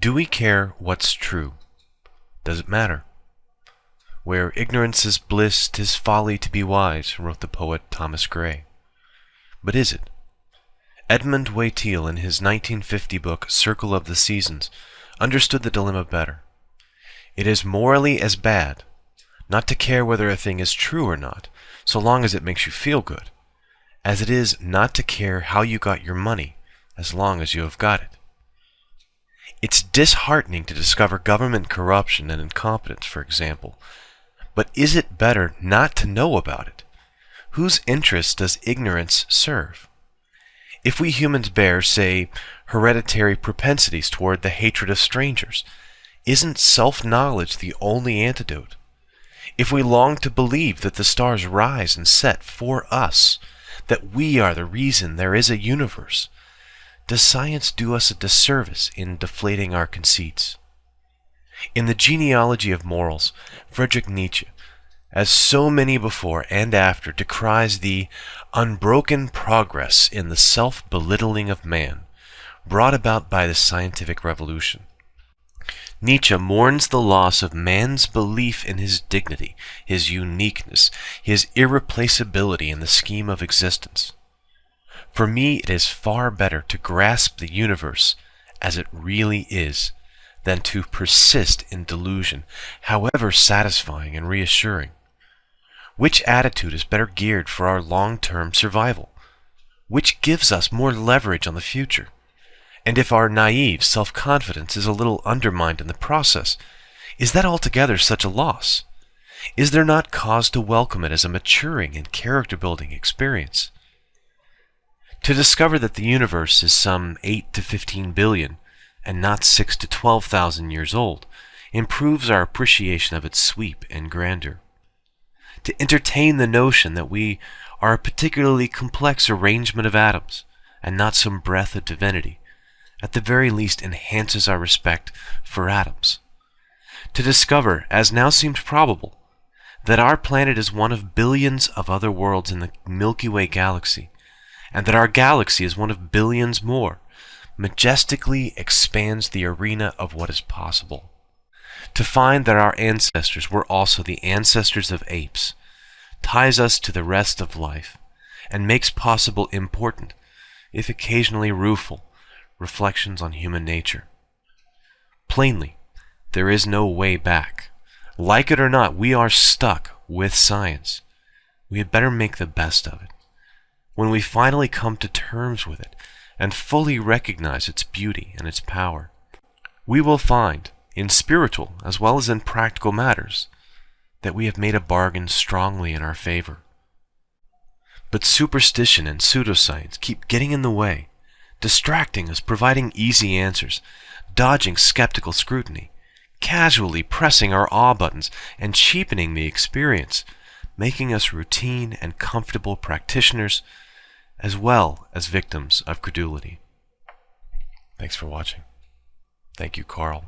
Do we care what's true? Does it matter? Where ignorance is bliss, 'tis folly to be wise, wrote the poet Thomas Gray. But is it? Edmund Way Teale, in his 1950 book Circle of the Seasons, understood the dilemma better. It is morally as bad not to care whether a thing is true or not, so long as it makes you feel good, as it is not to care how you got your money, as long as you have got it. It's disheartening to discover government corruption and incompetence, for example, but is it better not to know about it? Whose interests does ignorance serve? If we humans bear, say, hereditary propensities toward the hatred of strangers, isn't self-knowledge the only antidote? If we long to believe that the stars rise and set for us, that we are the reason there is a universe, does science do us a disservice in deflating our conceits? In the genealogy of morals, Friedrich Nietzsche, as so many before and after, decries the unbroken progress in the self-belittling of man brought about by the scientific revolution. Nietzsche mourns the loss of man's belief in his dignity, his uniqueness, his irreplaceability in the scheme of existence. For me, it is far better to grasp the universe as it really is than to persist in delusion, however satisfying and reassuring. Which attitude is better geared for our long-term survival? Which gives us more leverage on the future? And if our naive self-confidence is a little undermined in the process, is that altogether such a loss? Is there not cause to welcome it as a maturing and character-building experience? To discover that the universe is some 8 to 15 billion, and not 6 to 12,000 years old, improves our appreciation of its sweep and grandeur. To entertain the notion that we are a particularly complex arrangement of atoms, and not some breath of divinity, at the very least enhances our respect for atoms. To discover, as now seems probable, that our planet is one of billions of other worlds in the Milky Way galaxy, and that our galaxy is one of billions more, majestically expands the arena of what is possible. To find that our ancestors were also the ancestors of apes ties us to the rest of life and makes possible important, if occasionally rueful, reflections on human nature. Plainly, there is no way back. Like it or not, we are stuck with science. We had better make the best of it. When we finally come to terms with it and fully recognize its beauty and its power, we will find, in spiritual as well as in practical matters, that we have made a bargain strongly in our favor. But superstition and pseudoscience keep getting in the way distracting us, providing easy answers, dodging skeptical scrutiny, casually pressing our awe buttons, and cheapening the experience, making us routine and comfortable practitioners as well as victims of credulity. Thanks for watching. Thank you, Carl.